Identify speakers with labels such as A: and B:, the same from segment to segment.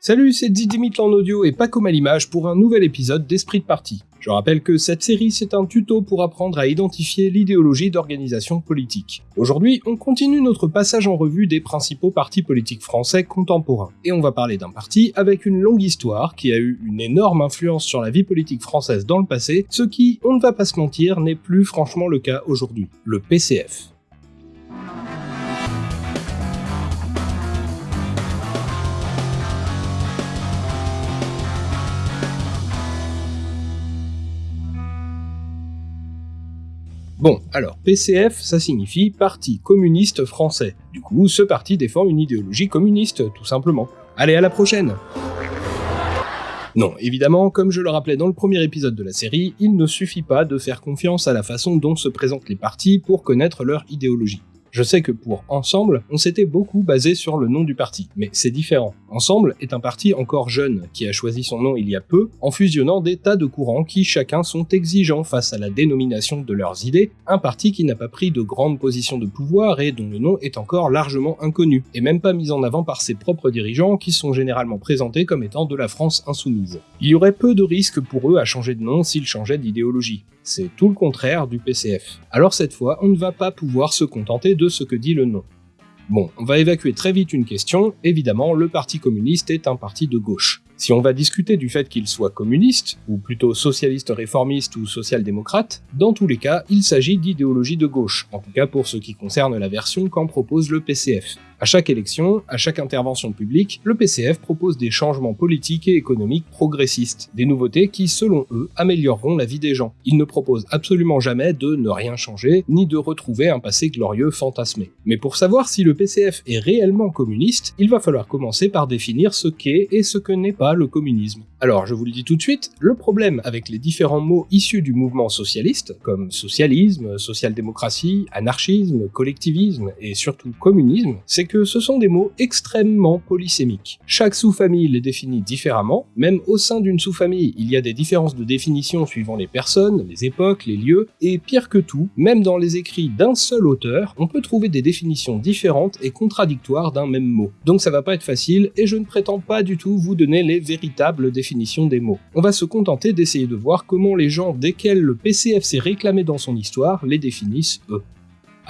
A: Salut, c'est Didimit en audio et pas comme à l'image pour un nouvel épisode d'Esprit de Parti. Je rappelle que cette série c'est un tuto pour apprendre à identifier l'idéologie d'organisation politique. Aujourd'hui, on continue notre passage en revue des principaux partis politiques français contemporains. Et on va parler d'un parti avec une longue histoire qui a eu une énorme influence sur la vie politique française dans le passé, ce qui, on ne va pas se mentir, n'est plus franchement le cas aujourd'hui. Le PCF. Bon, alors PCF, ça signifie Parti communiste français. Du coup, ce parti défend une idéologie communiste, tout simplement. Allez, à la prochaine non, évidemment, comme je le rappelais dans le premier épisode de la série, il ne suffit pas de faire confiance à la façon dont se présentent les partis pour connaître leur idéologie. Je sais que pour Ensemble, on s'était beaucoup basé sur le nom du parti, mais c'est différent. Ensemble est un parti encore jeune, qui a choisi son nom il y a peu, en fusionnant des tas de courants qui chacun sont exigeants face à la dénomination de leurs idées, un parti qui n'a pas pris de grandes positions de pouvoir et dont le nom est encore largement inconnu, et même pas mis en avant par ses propres dirigeants qui sont généralement présentés comme étant de la France insoumise. Il y aurait peu de risques pour eux à changer de nom s'ils changeaient d'idéologie. C'est tout le contraire du PCF. Alors cette fois, on ne va pas pouvoir se contenter de ce que dit le nom. Bon, on va évacuer très vite une question, évidemment, le Parti communiste est un parti de gauche. Si on va discuter du fait qu'il soit communiste, ou plutôt socialiste réformiste ou social-démocrate, dans tous les cas, il s'agit d'idéologie de gauche, en tout cas pour ce qui concerne la version qu'en propose le PCF. À chaque élection, à chaque intervention publique, le PCF propose des changements politiques et économiques progressistes, des nouveautés qui, selon eux, amélioreront la vie des gens. Ils ne proposent absolument jamais de ne rien changer, ni de retrouver un passé glorieux fantasmé. Mais pour savoir si le PCF est réellement communiste, il va falloir commencer par définir ce qu'est et ce que n'est pas le communisme. Alors, je vous le dis tout de suite, le problème avec les différents mots issus du mouvement socialiste, comme socialisme, social-démocratie, anarchisme, collectivisme et surtout communisme, c'est que ce sont des mots extrêmement polysémiques. Chaque sous-famille les définit différemment, même au sein d'une sous-famille, il y a des différences de définition suivant les personnes, les époques, les lieux, et pire que tout, même dans les écrits d'un seul auteur, on peut trouver des définitions différentes et contradictoires d'un même mot. Donc ça va pas être facile, et je ne prétends pas du tout vous donner les véritables définitions des mots. On va se contenter d'essayer de voir comment les gens desquels le PCF s'est réclamé dans son histoire les définissent eux.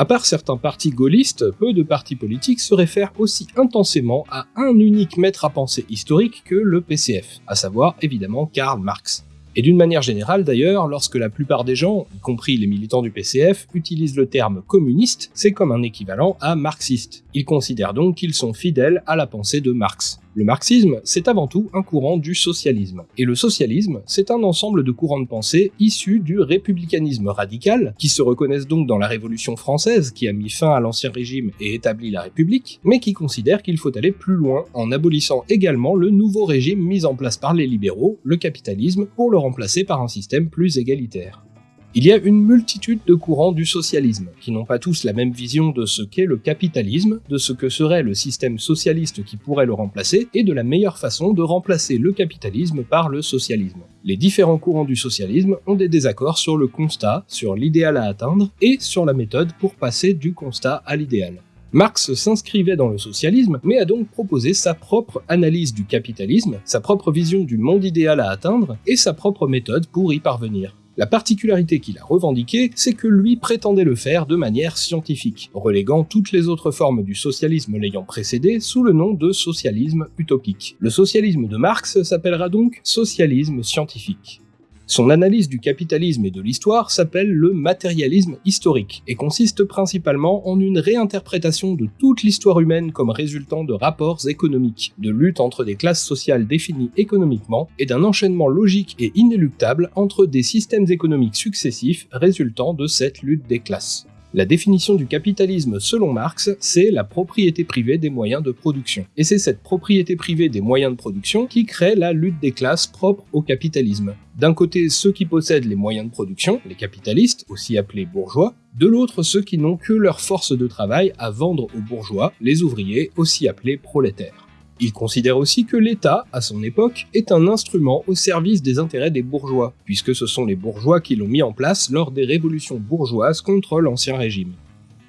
A: À part certains partis gaullistes, peu de partis politiques se réfèrent aussi intensément à un unique maître à penser historique que le PCF, à savoir évidemment Karl Marx. Et d'une manière générale d'ailleurs, lorsque la plupart des gens, y compris les militants du PCF, utilisent le terme communiste, c'est comme un équivalent à marxiste. Ils considèrent donc qu'ils sont fidèles à la pensée de Marx. Le marxisme, c'est avant tout un courant du socialisme. Et le socialisme, c'est un ensemble de courants de pensée issus du républicanisme radical, qui se reconnaissent donc dans la Révolution française, qui a mis fin à l'ancien régime et établi la République, mais qui considèrent qu'il faut aller plus loin en abolissant également le nouveau régime mis en place par les libéraux, le capitalisme, pour le remplacer par un système plus égalitaire. Il y a une multitude de courants du socialisme, qui n'ont pas tous la même vision de ce qu'est le capitalisme, de ce que serait le système socialiste qui pourrait le remplacer, et de la meilleure façon de remplacer le capitalisme par le socialisme. Les différents courants du socialisme ont des désaccords sur le constat, sur l'idéal à atteindre, et sur la méthode pour passer du constat à l'idéal. Marx s'inscrivait dans le socialisme, mais a donc proposé sa propre analyse du capitalisme, sa propre vision du monde idéal à atteindre, et sa propre méthode pour y parvenir. La particularité qu'il a revendiquée, c'est que lui prétendait le faire de manière scientifique, reléguant toutes les autres formes du socialisme l'ayant précédé sous le nom de socialisme utopique. Le socialisme de Marx s'appellera donc socialisme scientifique. Son analyse du capitalisme et de l'histoire s'appelle le matérialisme historique, et consiste principalement en une réinterprétation de toute l'histoire humaine comme résultant de rapports économiques, de lutte entre des classes sociales définies économiquement, et d'un enchaînement logique et inéluctable entre des systèmes économiques successifs résultant de cette lutte des classes. La définition du capitalisme selon Marx, c'est la propriété privée des moyens de production. Et c'est cette propriété privée des moyens de production qui crée la lutte des classes propre au capitalisme. D'un côté, ceux qui possèdent les moyens de production, les capitalistes, aussi appelés bourgeois, de l'autre, ceux qui n'ont que leur force de travail à vendre aux bourgeois, les ouvriers, aussi appelés prolétaires. Il considère aussi que l'État, à son époque, est un instrument au service des intérêts des bourgeois, puisque ce sont les bourgeois qui l'ont mis en place lors des révolutions bourgeoises contre l'ancien régime.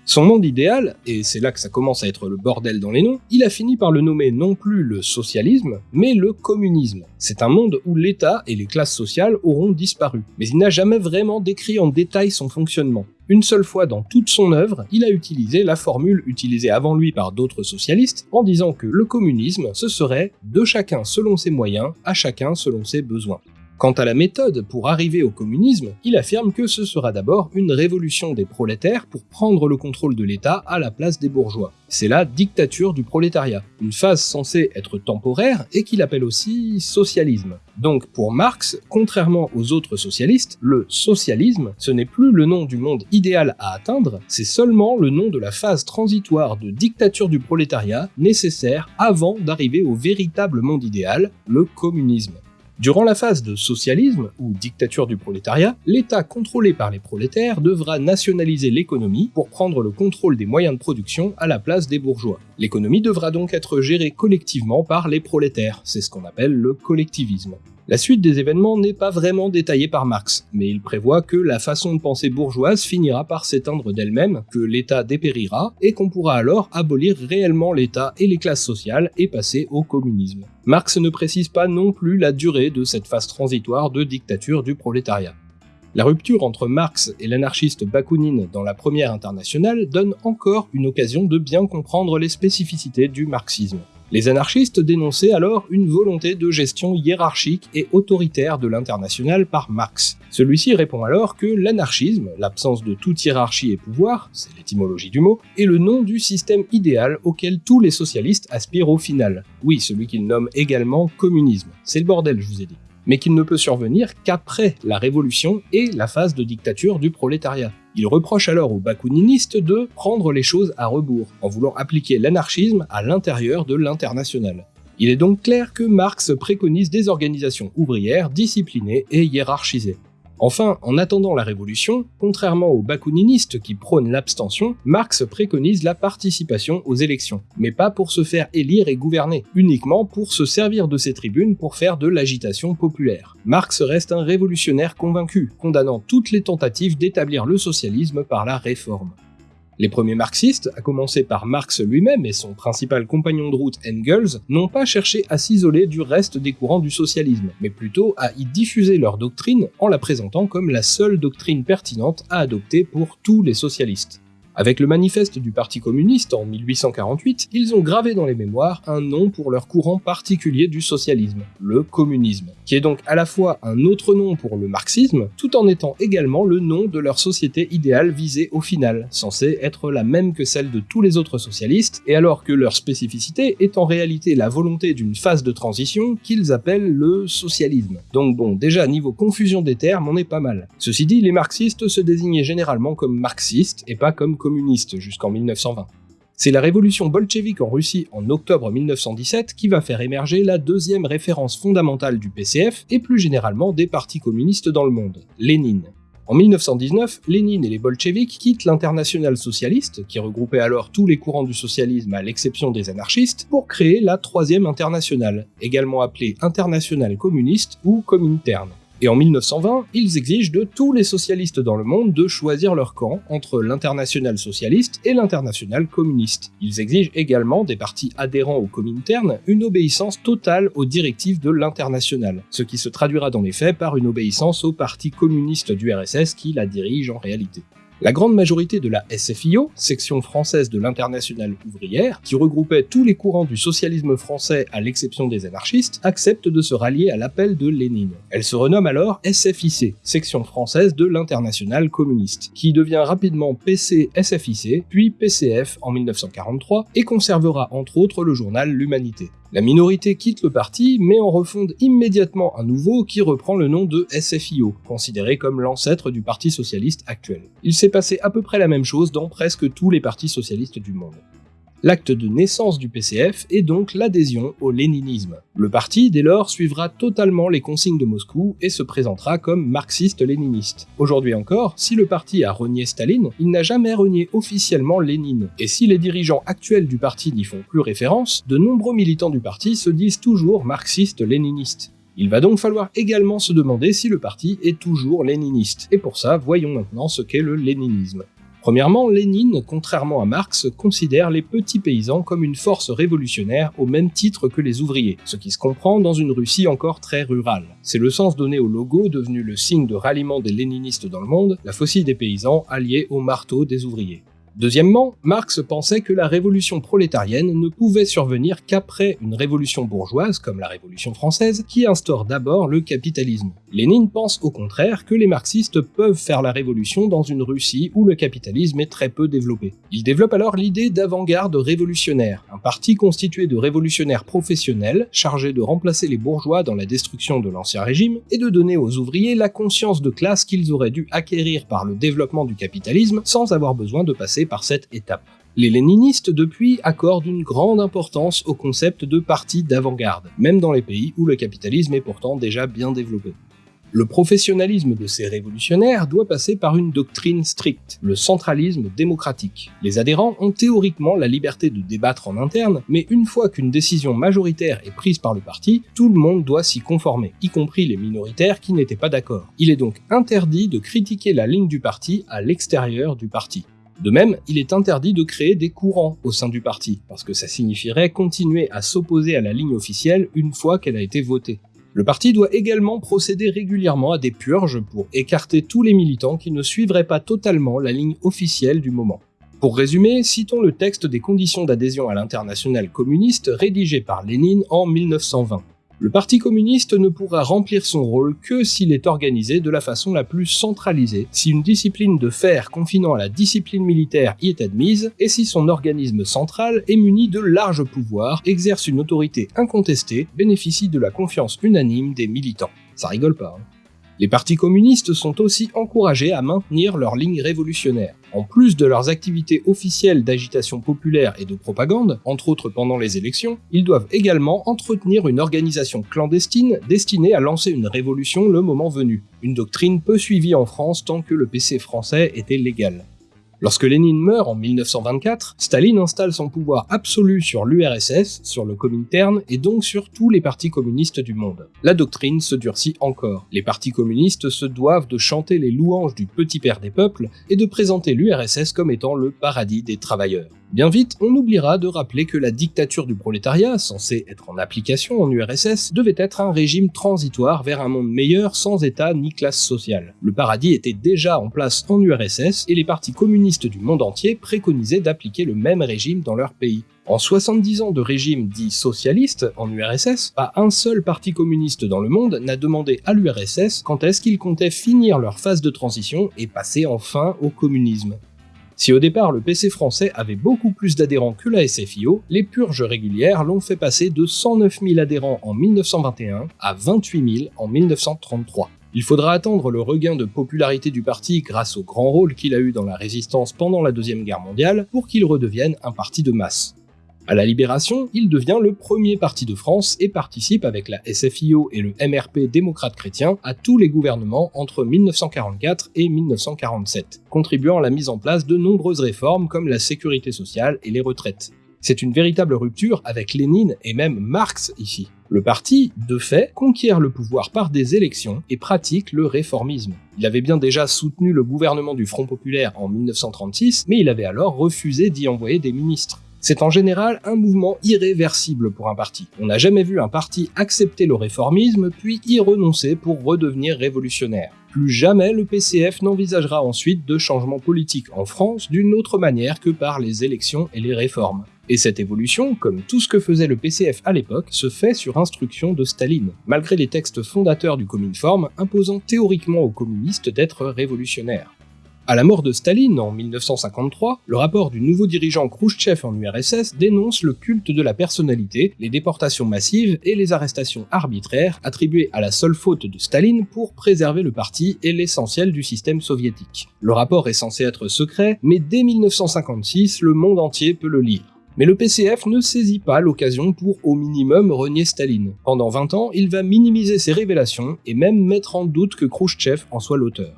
A: Son monde idéal, et c'est là que ça commence à être le bordel dans les noms, il a fini par le nommer non plus le socialisme, mais le communisme. C'est un monde où l'État et les classes sociales auront disparu, mais il n'a jamais vraiment décrit en détail son fonctionnement. Une seule fois dans toute son œuvre, il a utilisé la formule utilisée avant lui par d'autres socialistes en disant que le communisme, ce serait de chacun selon ses moyens, à chacun selon ses besoins. Quant à la méthode pour arriver au communisme, il affirme que ce sera d'abord une révolution des prolétaires pour prendre le contrôle de l'État à la place des bourgeois. C'est la dictature du prolétariat, une phase censée être temporaire et qu'il appelle aussi socialisme. Donc pour Marx, contrairement aux autres socialistes, le socialisme, ce n'est plus le nom du monde idéal à atteindre, c'est seulement le nom de la phase transitoire de dictature du prolétariat nécessaire avant d'arriver au véritable monde idéal, le communisme. Durant la phase de socialisme, ou dictature du prolétariat, l'État contrôlé par les prolétaires devra nationaliser l'économie pour prendre le contrôle des moyens de production à la place des bourgeois. L'économie devra donc être gérée collectivement par les prolétaires, c'est ce qu'on appelle le collectivisme. La suite des événements n'est pas vraiment détaillée par Marx, mais il prévoit que la façon de penser bourgeoise finira par s'éteindre d'elle-même, que l'État dépérira, et qu'on pourra alors abolir réellement l'État et les classes sociales et passer au communisme. Marx ne précise pas non plus la durée de cette phase transitoire de dictature du prolétariat. La rupture entre Marx et l'anarchiste Bakounine dans la première internationale donne encore une occasion de bien comprendre les spécificités du marxisme. Les anarchistes dénonçaient alors une volonté de gestion hiérarchique et autoritaire de l'international par Marx. Celui-ci répond alors que l'anarchisme, l'absence de toute hiérarchie et pouvoir, c'est l'étymologie du mot, est le nom du système idéal auquel tous les socialistes aspirent au final. Oui, celui qu'il nomme également communisme. C'est le bordel, je vous ai dit mais qu'il ne peut survenir qu'après la révolution et la phase de dictature du prolétariat. Il reproche alors aux bakouninistes de prendre les choses à rebours, en voulant appliquer l'anarchisme à l'intérieur de l'international. Il est donc clair que Marx préconise des organisations ouvrières disciplinées et hiérarchisées. Enfin, en attendant la révolution, contrairement aux bakouninistes qui prônent l'abstention, Marx préconise la participation aux élections, mais pas pour se faire élire et gouverner, uniquement pour se servir de ces tribunes pour faire de l'agitation populaire. Marx reste un révolutionnaire convaincu, condamnant toutes les tentatives d'établir le socialisme par la réforme. Les premiers marxistes, à commencer par Marx lui-même et son principal compagnon de route Engels, n'ont pas cherché à s'isoler du reste des courants du socialisme, mais plutôt à y diffuser leur doctrine en la présentant comme la seule doctrine pertinente à adopter pour tous les socialistes. Avec le manifeste du Parti communiste en 1848, ils ont gravé dans les mémoires un nom pour leur courant particulier du socialisme, le communisme, qui est donc à la fois un autre nom pour le marxisme, tout en étant également le nom de leur société idéale visée au final, censée être la même que celle de tous les autres socialistes, et alors que leur spécificité est en réalité la volonté d'une phase de transition qu'ils appellent le socialisme. Donc bon, déjà niveau confusion des termes, on est pas mal. Ceci dit, les marxistes se désignaient généralement comme marxistes et pas comme communiste jusqu'en 1920. C'est la révolution bolchevique en Russie en octobre 1917 qui va faire émerger la deuxième référence fondamentale du PCF et plus généralement des partis communistes dans le monde, Lénine. En 1919, Lénine et les bolcheviks quittent l'international socialiste, qui regroupait alors tous les courants du socialisme à l'exception des anarchistes, pour créer la troisième internationale, également appelée internationale communiste ou cominterne. Et en 1920, ils exigent de tous les socialistes dans le monde de choisir leur camp entre l'international socialiste et l'international communiste. Ils exigent également des partis adhérents au Comintern une obéissance totale aux directives de l'international, ce qui se traduira dans les faits par une obéissance au parti communiste du RSS qui la dirige en réalité. La grande majorité de la SFIO, section française de l'internationale ouvrière, qui regroupait tous les courants du socialisme français à l'exception des anarchistes, accepte de se rallier à l'appel de Lénine. Elle se renomme alors SFIC, section française de l'internationale communiste, qui devient rapidement PC-SFIC, puis PCF en 1943, et conservera entre autres le journal L'Humanité. La minorité quitte le parti, mais en refonde immédiatement un nouveau qui reprend le nom de SFIO, considéré comme l'ancêtre du Parti Socialiste actuel. Il s'est passé à peu près la même chose dans presque tous les partis socialistes du monde. L'acte de naissance du PCF est donc l'adhésion au léninisme. Le parti, dès lors, suivra totalement les consignes de Moscou et se présentera comme marxiste-léniniste. Aujourd'hui encore, si le parti a renié Staline, il n'a jamais renié officiellement Lénine. Et si les dirigeants actuels du parti n'y font plus référence, de nombreux militants du parti se disent toujours marxistes-léninistes. Il va donc falloir également se demander si le parti est toujours léniniste. Et pour ça, voyons maintenant ce qu'est le léninisme. Premièrement, Lénine, contrairement à Marx, considère les petits paysans comme une force révolutionnaire au même titre que les ouvriers, ce qui se comprend dans une Russie encore très rurale. C'est le sens donné au logo devenu le signe de ralliement des léninistes dans le monde, la faucille des paysans alliée au marteau des ouvriers. Deuxièmement, Marx pensait que la révolution prolétarienne ne pouvait survenir qu'après une révolution bourgeoise, comme la Révolution française, qui instaure d'abord le capitalisme. Lénine pense au contraire que les marxistes peuvent faire la révolution dans une Russie où le capitalisme est très peu développé. Il développe alors l'idée d'avant-garde révolutionnaire, un parti constitué de révolutionnaires professionnels chargés de remplacer les bourgeois dans la destruction de l'ancien régime et de donner aux ouvriers la conscience de classe qu'ils auraient dû acquérir par le développement du capitalisme sans avoir besoin de passer par cette étape. Les léninistes, depuis, accordent une grande importance au concept de parti d'avant-garde, même dans les pays où le capitalisme est pourtant déjà bien développé. Le professionnalisme de ces révolutionnaires doit passer par une doctrine stricte, le centralisme démocratique. Les adhérents ont théoriquement la liberté de débattre en interne, mais une fois qu'une décision majoritaire est prise par le parti, tout le monde doit s'y conformer, y compris les minoritaires qui n'étaient pas d'accord. Il est donc interdit de critiquer la ligne du parti à l'extérieur du parti. De même, il est interdit de créer des courants au sein du parti, parce que ça signifierait continuer à s'opposer à la ligne officielle une fois qu'elle a été votée. Le parti doit également procéder régulièrement à des purges pour écarter tous les militants qui ne suivraient pas totalement la ligne officielle du moment. Pour résumer, citons le texte des conditions d'adhésion à l'international communiste rédigé par Lénine en 1920. Le Parti communiste ne pourra remplir son rôle que s'il est organisé de la façon la plus centralisée, si une discipline de fer confinant à la discipline militaire y est admise, et si son organisme central est muni de larges pouvoirs, exerce une autorité incontestée, bénéficie de la confiance unanime des militants. Ça rigole pas, hein. Les partis communistes sont aussi encouragés à maintenir leur ligne révolutionnaire. En plus de leurs activités officielles d'agitation populaire et de propagande, entre autres pendant les élections, ils doivent également entretenir une organisation clandestine destinée à lancer une révolution le moment venu. Une doctrine peu suivie en France tant que le PC français était légal. Lorsque Lénine meurt en 1924, Staline installe son pouvoir absolu sur l'URSS, sur le Comintern et donc sur tous les partis communistes du monde. La doctrine se durcit encore. Les partis communistes se doivent de chanter les louanges du petit père des peuples et de présenter l'URSS comme étant le paradis des travailleurs. Bien vite, on oubliera de rappeler que la dictature du prolétariat, censée être en application en URSS, devait être un régime transitoire vers un monde meilleur sans état ni classe sociale. Le paradis était déjà en place en URSS et les partis communistes du monde entier préconisaient d'appliquer le même régime dans leur pays. En 70 ans de régime dit socialiste en URSS, pas un seul parti communiste dans le monde n'a demandé à l'URSS quand est-ce qu'ils comptaient finir leur phase de transition et passer enfin au communisme. Si au départ le PC français avait beaucoup plus d'adhérents que la SFIO, les purges régulières l'ont fait passer de 109 000 adhérents en 1921 à 28 000 en 1933. Il faudra attendre le regain de popularité du parti grâce au grand rôle qu'il a eu dans la résistance pendant la Deuxième Guerre mondiale pour qu'il redevienne un parti de masse. À la Libération, il devient le premier parti de France et participe avec la SFIO et le MRP démocrate chrétien à tous les gouvernements entre 1944 et 1947, contribuant à la mise en place de nombreuses réformes comme la sécurité sociale et les retraites. C'est une véritable rupture avec Lénine et même Marx ici. Le parti, de fait, conquiert le pouvoir par des élections et pratique le réformisme. Il avait bien déjà soutenu le gouvernement du Front Populaire en 1936, mais il avait alors refusé d'y envoyer des ministres. C'est en général un mouvement irréversible pour un parti. On n'a jamais vu un parti accepter le réformisme puis y renoncer pour redevenir révolutionnaire. Plus jamais le PCF n'envisagera ensuite de changements politiques en France d'une autre manière que par les élections et les réformes. Et cette évolution, comme tout ce que faisait le PCF à l'époque, se fait sur instruction de Staline, malgré les textes fondateurs du Cominform imposant théoriquement aux communistes d'être révolutionnaires. À la mort de Staline en 1953, le rapport du nouveau dirigeant Khrouchtchev en URSS dénonce le culte de la personnalité, les déportations massives et les arrestations arbitraires attribuées à la seule faute de Staline pour préserver le parti et l'essentiel du système soviétique. Le rapport est censé être secret, mais dès 1956, le monde entier peut le lire. Mais le PCF ne saisit pas l'occasion pour au minimum renier Staline. Pendant 20 ans, il va minimiser ses révélations et même mettre en doute que Khrouchtchev en soit l'auteur.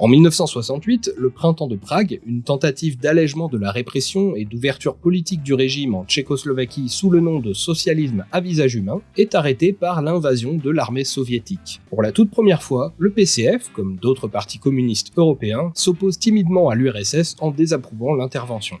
A: En 1968, le printemps de Prague, une tentative d'allègement de la répression et d'ouverture politique du régime en Tchécoslovaquie sous le nom de socialisme à visage humain, est arrêté par l'invasion de l'armée soviétique. Pour la toute première fois, le PCF, comme d'autres partis communistes européens, s'oppose timidement à l'URSS en désapprouvant l'intervention.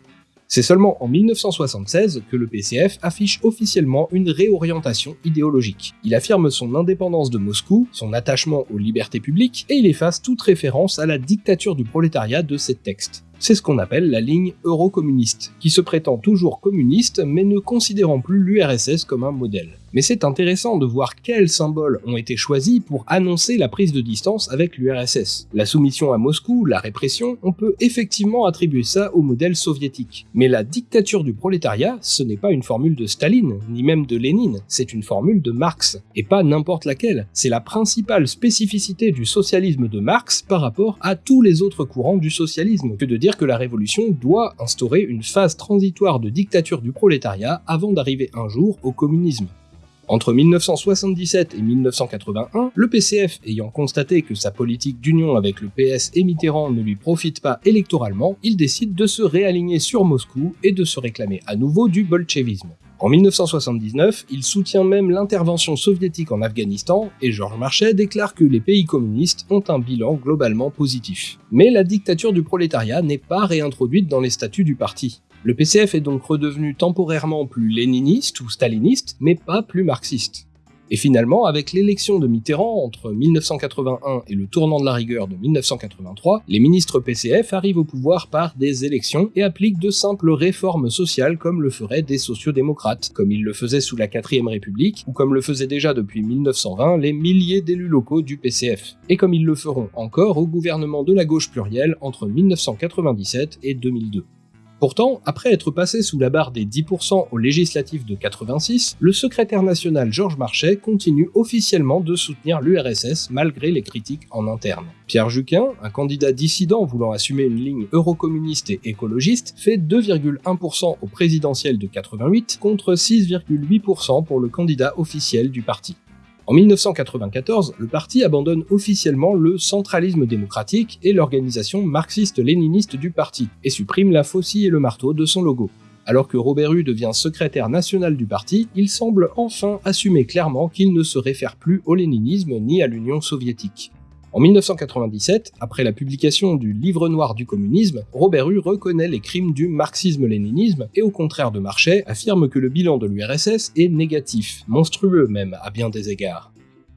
A: C'est seulement en 1976 que le PCF affiche officiellement une réorientation idéologique. Il affirme son indépendance de Moscou, son attachement aux libertés publiques, et il efface toute référence à la dictature du prolétariat de ses textes. C'est ce qu'on appelle la ligne eurocommuniste, qui se prétend toujours communiste mais ne considérant plus l'URSS comme un modèle. Mais c'est intéressant de voir quels symboles ont été choisis pour annoncer la prise de distance avec l'URSS. La soumission à Moscou, la répression, on peut effectivement attribuer ça au modèle soviétique. Mais la dictature du prolétariat, ce n'est pas une formule de Staline, ni même de Lénine, c'est une formule de Marx, et pas n'importe laquelle. C'est la principale spécificité du socialisme de Marx par rapport à tous les autres courants du socialisme, que de dire que la révolution doit instaurer une phase transitoire de dictature du prolétariat avant d'arriver un jour au communisme. Entre 1977 et 1981, le PCF ayant constaté que sa politique d'union avec le PS et Mitterrand ne lui profite pas électoralement, il décide de se réaligner sur Moscou et de se réclamer à nouveau du bolchevisme. En 1979, il soutient même l'intervention soviétique en Afghanistan et Georges Marchais déclare que les pays communistes ont un bilan globalement positif. Mais la dictature du prolétariat n'est pas réintroduite dans les statuts du parti. Le PCF est donc redevenu temporairement plus léniniste ou staliniste, mais pas plus marxiste. Et finalement, avec l'élection de Mitterrand entre 1981 et le tournant de la rigueur de 1983, les ministres PCF arrivent au pouvoir par des élections et appliquent de simples réformes sociales comme le feraient des sociodémocrates, comme ils le faisaient sous la 4ème République, ou comme le faisaient déjà depuis 1920 les milliers d'élus locaux du PCF, et comme ils le feront encore au gouvernement de la gauche plurielle entre 1997 et 2002. Pourtant, après être passé sous la barre des 10% aux législatives de 86, le secrétaire national Georges Marchais continue officiellement de soutenir l'URSS malgré les critiques en interne. Pierre Juquin, un candidat dissident voulant assumer une ligne eurocommuniste et écologiste, fait 2,1% au présidentiel de 88 contre 6,8% pour le candidat officiel du parti. En 1994, le parti abandonne officiellement le centralisme démocratique et l'organisation marxiste-léniniste du parti, et supprime la faucille et le marteau de son logo. Alors que Robert Hue devient secrétaire national du parti, il semble enfin assumer clairement qu'il ne se réfère plus au léninisme ni à l'Union soviétique. En 1997, après la publication du Livre noir du communisme, Robert Hue reconnaît les crimes du marxisme-léninisme et au contraire de Marchais, affirme que le bilan de l'URSS est négatif, monstrueux même à bien des égards.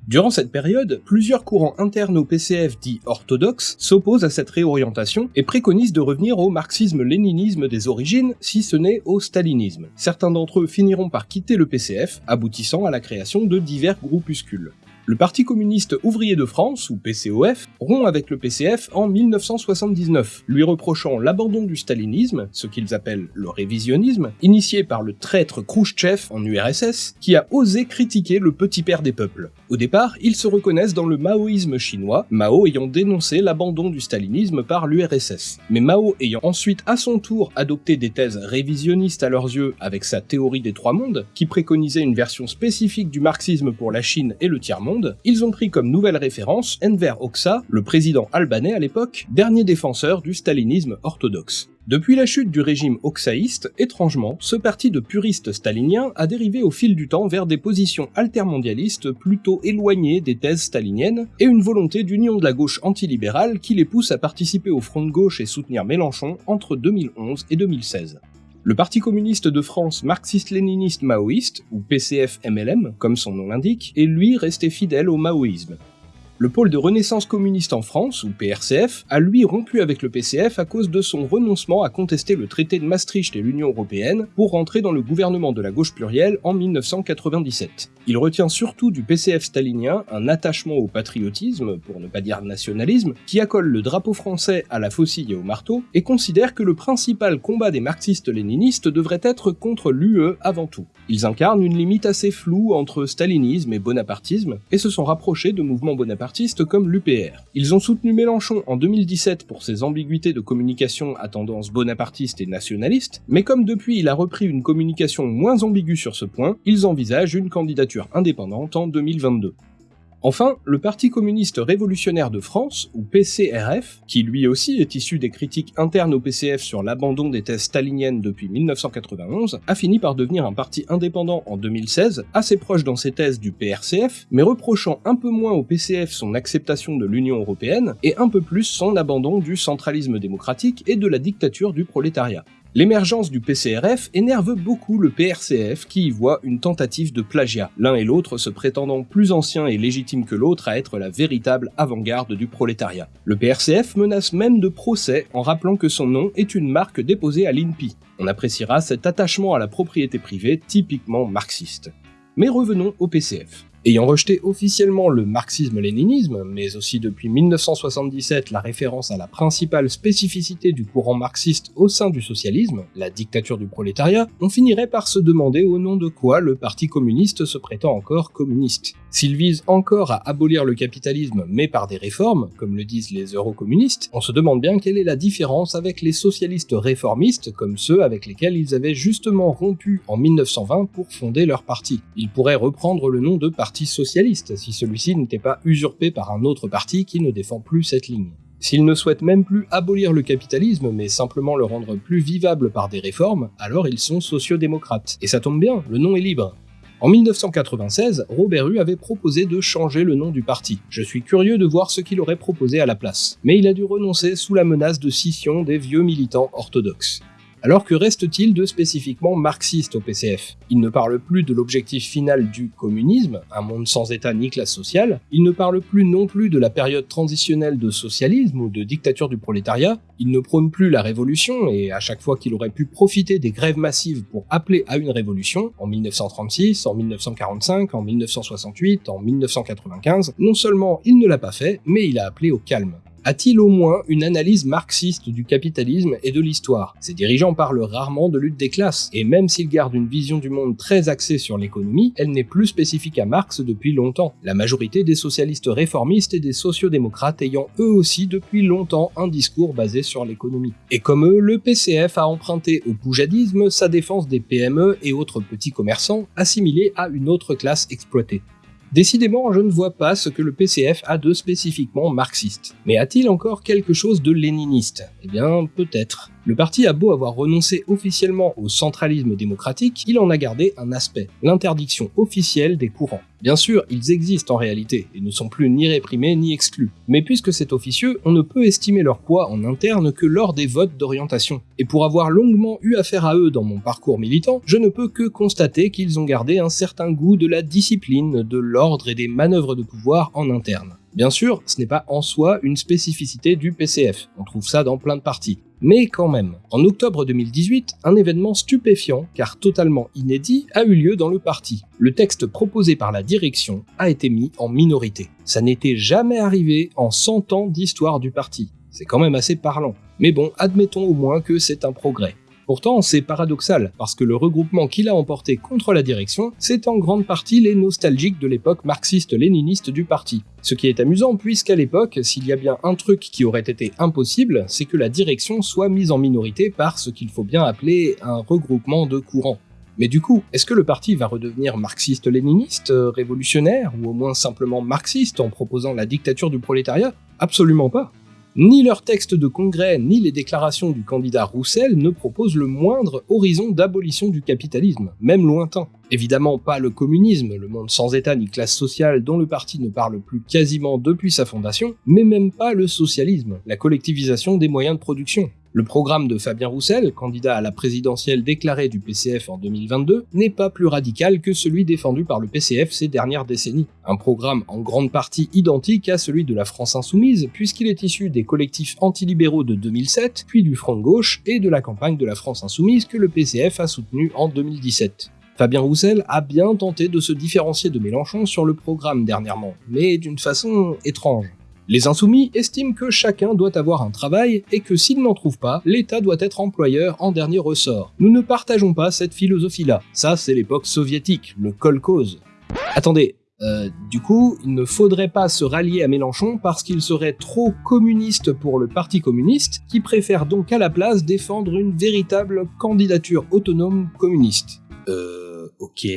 A: Durant cette période, plusieurs courants internes au PCF dits orthodoxes s'opposent à cette réorientation et préconisent de revenir au marxisme-léninisme des origines, si ce n'est au stalinisme. Certains d'entre eux finiront par quitter le PCF, aboutissant à la création de divers groupuscules. Le Parti communiste ouvrier de France, ou PCOF, rompt avec le PCF en 1979, lui reprochant l'abandon du stalinisme, ce qu'ils appellent le révisionnisme, initié par le traître Khrouchtchev en URSS, qui a osé critiquer le petit père des peuples. Au départ, ils se reconnaissent dans le maoïsme chinois, Mao ayant dénoncé l'abandon du stalinisme par l'URSS. Mais Mao ayant ensuite à son tour adopté des thèses révisionnistes à leurs yeux avec sa théorie des trois mondes, qui préconisait une version spécifique du marxisme pour la Chine et le tiers-monde, ils ont pris comme nouvelle référence Enver Hoxha, le président albanais à l'époque, dernier défenseur du stalinisme orthodoxe. Depuis la chute du régime oxaïste, étrangement, ce parti de puristes staliniens a dérivé au fil du temps vers des positions altermondialistes plutôt éloignées des thèses staliniennes, et une volonté d'union de la gauche antilibérale qui les pousse à participer au front de gauche et soutenir Mélenchon entre 2011 et 2016. Le Parti communiste de France marxiste-léniniste maoïste, ou PCF-MLM, comme son nom l'indique, est lui resté fidèle au maoïsme. Le pôle de renaissance communiste en France, ou PRCF, a lui rompu avec le PCF à cause de son renoncement à contester le traité de Maastricht et l'Union Européenne pour rentrer dans le gouvernement de la gauche plurielle en 1997. Il retient surtout du PCF stalinien un attachement au patriotisme, pour ne pas dire nationalisme, qui accole le drapeau français à la faucille et au marteau, et considère que le principal combat des marxistes-léninistes devrait être contre l'UE avant tout. Ils incarnent une limite assez floue entre stalinisme et bonapartisme, et se sont rapprochés de mouvements bonapartistes comme l'UPR. Ils ont soutenu Mélenchon en 2017 pour ses ambiguïtés de communication à tendance bonapartiste et nationaliste, mais comme depuis il a repris une communication moins ambiguë sur ce point, ils envisagent une candidature indépendante en 2022. Enfin, le Parti communiste révolutionnaire de France, ou PCRF, qui lui aussi est issu des critiques internes au PCF sur l'abandon des thèses staliniennes depuis 1991, a fini par devenir un parti indépendant en 2016, assez proche dans ses thèses du PRCF, mais reprochant un peu moins au PCF son acceptation de l'Union européenne et un peu plus son abandon du centralisme démocratique et de la dictature du prolétariat. L'émergence du PCRF énerve beaucoup le PRCF qui y voit une tentative de plagiat, l'un et l'autre se prétendant plus anciens et légitimes que l'autre à être la véritable avant-garde du prolétariat. Le PRCF menace même de procès en rappelant que son nom est une marque déposée à l'INPI. On appréciera cet attachement à la propriété privée typiquement marxiste. Mais revenons au PCF. Ayant rejeté officiellement le marxisme-léninisme, mais aussi depuis 1977 la référence à la principale spécificité du courant marxiste au sein du socialisme, la dictature du prolétariat, on finirait par se demander au nom de quoi le parti communiste se prétend encore communiste. S'il vise encore à abolir le capitalisme mais par des réformes, comme le disent les eurocommunistes, on se demande bien quelle est la différence avec les socialistes réformistes comme ceux avec lesquels ils avaient justement rompu en 1920 pour fonder leur parti. Ils pourraient reprendre le nom de parti socialiste, si celui-ci n'était pas usurpé par un autre parti qui ne défend plus cette ligne. S'ils ne souhaitent même plus abolir le capitalisme, mais simplement le rendre plus vivable par des réformes, alors ils sont sociodémocrates. Et ça tombe bien, le nom est libre. En 1996, Robert Hue avait proposé de changer le nom du parti. Je suis curieux de voir ce qu'il aurait proposé à la place. Mais il a dû renoncer sous la menace de scission des vieux militants orthodoxes. Alors que reste-t-il de spécifiquement marxiste au PCF Il ne parle plus de l'objectif final du communisme, un monde sans état ni classe sociale, il ne parle plus non plus de la période transitionnelle de socialisme ou de dictature du prolétariat, il ne prône plus la révolution, et à chaque fois qu'il aurait pu profiter des grèves massives pour appeler à une révolution, en 1936, en 1945, en 1968, en 1995, non seulement il ne l'a pas fait, mais il a appelé au calme. A-t-il au moins une analyse marxiste du capitalisme et de l'histoire? Ses dirigeants parlent rarement de lutte des classes, et même s'ils gardent une vision du monde très axée sur l'économie, elle n'est plus spécifique à Marx depuis longtemps, la majorité des socialistes réformistes et des sociodémocrates ayant eux aussi depuis longtemps un discours basé sur l'économie. Et comme eux, le PCF a emprunté au poujadisme sa défense des PME et autres petits commerçants assimilés à une autre classe exploitée. Décidément, je ne vois pas ce que le PCF a de spécifiquement marxiste. Mais a-t-il encore quelque chose de léniniste? Eh bien, peut-être. Le parti a beau avoir renoncé officiellement au centralisme démocratique, il en a gardé un aspect, l'interdiction officielle des courants. Bien sûr, ils existent en réalité, et ne sont plus ni réprimés ni exclus. Mais puisque c'est officieux, on ne peut estimer leur poids en interne que lors des votes d'orientation. Et pour avoir longuement eu affaire à eux dans mon parcours militant, je ne peux que constater qu'ils ont gardé un certain goût de la discipline, de l'ordre et des manœuvres de pouvoir en interne. Bien sûr, ce n'est pas en soi une spécificité du PCF, on trouve ça dans plein de partis. Mais quand même, en octobre 2018, un événement stupéfiant, car totalement inédit, a eu lieu dans le parti. Le texte proposé par la direction a été mis en minorité. Ça n'était jamais arrivé en 100 ans d'histoire du parti. C'est quand même assez parlant. Mais bon, admettons au moins que c'est un progrès. Pourtant, c'est paradoxal, parce que le regroupement qu'il a emporté contre la direction, c'est en grande partie les nostalgiques de l'époque marxiste-léniniste du parti. Ce qui est amusant, puisqu'à l'époque, s'il y a bien un truc qui aurait été impossible, c'est que la direction soit mise en minorité par ce qu'il faut bien appeler un regroupement de courants. Mais du coup, est-ce que le parti va redevenir marxiste-léniniste, révolutionnaire, ou au moins simplement marxiste en proposant la dictature du prolétariat? Absolument pas. Ni leur texte de congrès, ni les déclarations du candidat Roussel ne proposent le moindre horizon d'abolition du capitalisme, même lointain. Évidemment pas le communisme, le monde sans état ni classe sociale dont le parti ne parle plus quasiment depuis sa fondation, mais même pas le socialisme, la collectivisation des moyens de production. Le programme de Fabien Roussel, candidat à la présidentielle déclarée du PCF en 2022, n'est pas plus radical que celui défendu par le PCF ces dernières décennies. Un programme en grande partie identique à celui de la France Insoumise, puisqu'il est issu des collectifs antilibéraux de 2007, puis du Front Gauche et de la campagne de la France Insoumise que le PCF a soutenu en 2017. Fabien Roussel a bien tenté de se différencier de Mélenchon sur le programme dernièrement, mais d'une façon étrange. Les insoumis estiment que chacun doit avoir un travail et que s'il n'en trouve pas, l'État doit être employeur en dernier ressort. Nous ne partageons pas cette philosophie-là. Ça, c'est l'époque soviétique, le kolkhoz. Attendez, euh, du coup, il ne faudrait pas se rallier à Mélenchon parce qu'il serait trop communiste pour le Parti communiste, qui préfère donc à la place défendre une véritable candidature autonome communiste. Euh, ok.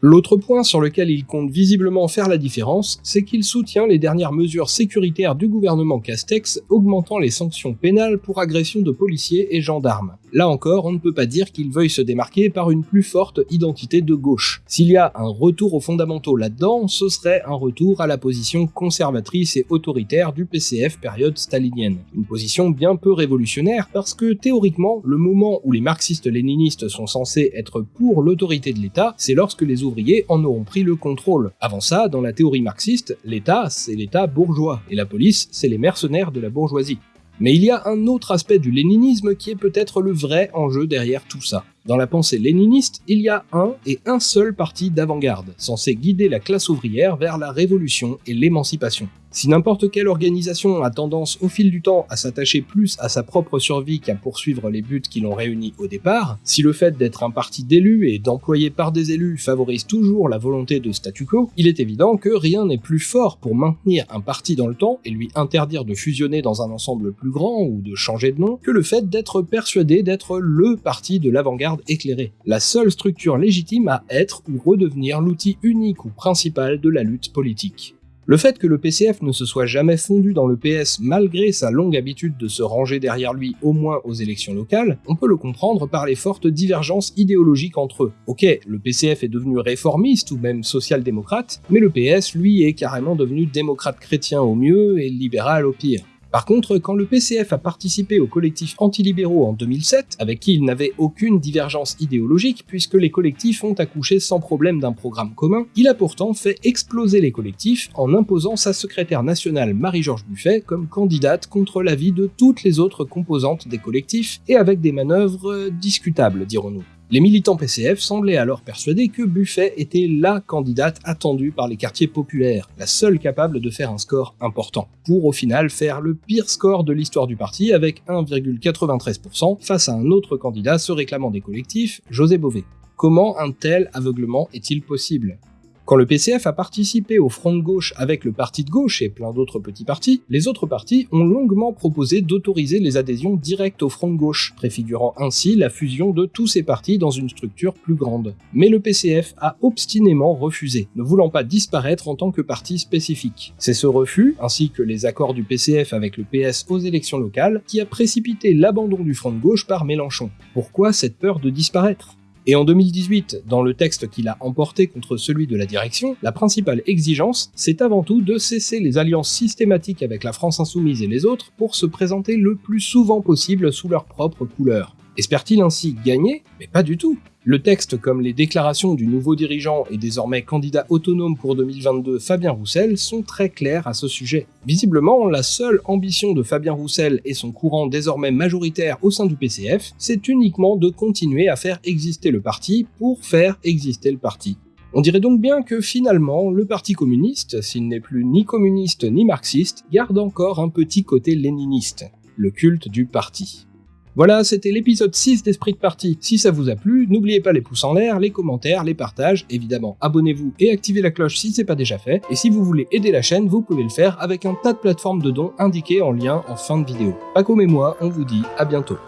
A: L'autre point sur lequel il compte visiblement faire la différence, c'est qu'il soutient les dernières mesures sécuritaires du gouvernement Castex augmentant les sanctions pénales pour agression de policiers et gendarmes. Là encore, on ne peut pas dire qu'il veuille se démarquer par une plus forte identité de gauche. S'il y a un retour aux fondamentaux là-dedans, ce serait un retour à la position conservatrice et autoritaire du PCF période stalinienne. Une position bien peu révolutionnaire parce que théoriquement, le moment où les marxistes-léninistes sont censés être pour l'autorité de l'État, c'est lorsque les en auront pris le contrôle. Avant ça, dans la théorie marxiste, l'État, c'est l'État bourgeois, et la police, c'est les mercenaires de la bourgeoisie. Mais il y a un autre aspect du léninisme qui est peut-être le vrai enjeu derrière tout ça. Dans la pensée léniniste, il y a un et un seul parti d'avant-garde, censé guider la classe ouvrière vers la révolution et l'émancipation. Si n'importe quelle organisation a tendance au fil du temps à s'attacher plus à sa propre survie qu'à poursuivre les buts qui l'ont réuni au départ, si le fait d'être un parti d'élus et d'employés par des élus favorise toujours la volonté de statu quo, il est évident que rien n'est plus fort pour maintenir un parti dans le temps et lui interdire de fusionner dans un ensemble plus grand ou de changer de nom que le fait d'être persuadé d'être LE parti de l'avant-garde éclairé, la seule structure légitime à être ou redevenir l'outil unique ou principal de la lutte politique. Le fait que le PCF ne se soit jamais fondu dans le PS malgré sa longue habitude de se ranger derrière lui au moins aux élections locales, on peut le comprendre par les fortes divergences idéologiques entre eux. Ok, le PCF est devenu réformiste ou même social-démocrate, mais le PS lui est carrément devenu démocrate chrétien au mieux et libéral au pire. Par contre, quand le PCF a participé au collectif antilibéraux en 2007, avec qui il n'avait aucune divergence idéologique puisque les collectifs ont accouché sans problème d'un programme commun, il a pourtant fait exploser les collectifs en imposant sa secrétaire nationale Marie-Georges Buffet comme candidate contre l'avis de toutes les autres composantes des collectifs et avec des manœuvres discutables, dirons-nous. Les militants PCF semblaient alors persuadés que Buffet était LA candidate attendue par les quartiers populaires, la seule capable de faire un score important, pour au final faire le pire score de l'histoire du parti avec 1,93% face à un autre candidat se réclamant des collectifs, José Bové. Comment un tel aveuglement est-il possible? Quand le PCF a participé au front de gauche avec le parti de gauche et plein d'autres petits partis, les autres partis ont longuement proposé d'autoriser les adhésions directes au front de gauche, préfigurant ainsi la fusion de tous ces partis dans une structure plus grande. Mais le PCF a obstinément refusé, ne voulant pas disparaître en tant que parti spécifique. C'est ce refus, ainsi que les accords du PCF avec le PS aux élections locales, qui a précipité l'abandon du front de gauche par Mélenchon. Pourquoi cette peur de disparaître? Et en 2018, dans le texte qu'il a emporté contre celui de la direction, la principale exigence, c'est avant tout de cesser les alliances systématiques avec la France insoumise et les autres pour se présenter le plus souvent possible sous leur propre couleur. Espère-t-il ainsi gagner Mais pas du tout. Le texte, comme les déclarations du nouveau dirigeant et désormais candidat autonome pour 2022 Fabien Roussel, sont très clairs à ce sujet. Visiblement, la seule ambition de Fabien Roussel et son courant désormais majoritaire au sein du PCF, c'est uniquement de continuer à faire exister le parti pour faire exister le parti. On dirait donc bien que finalement, le Parti communiste, s'il n'est plus ni communiste ni marxiste, garde encore un petit côté léniniste, le culte du parti. Voilà, c'était l'épisode 6 d'Esprit de Partie. Si ça vous a plu, n'oubliez pas les pouces en l'air, les commentaires, les partages, évidemment abonnez-vous et activez la cloche si c'est pas déjà fait, et si vous voulez aider la chaîne, vous pouvez le faire avec un tas de plateformes de dons indiquées en lien en fin de vidéo. Paco et moi, on vous dit à bientôt.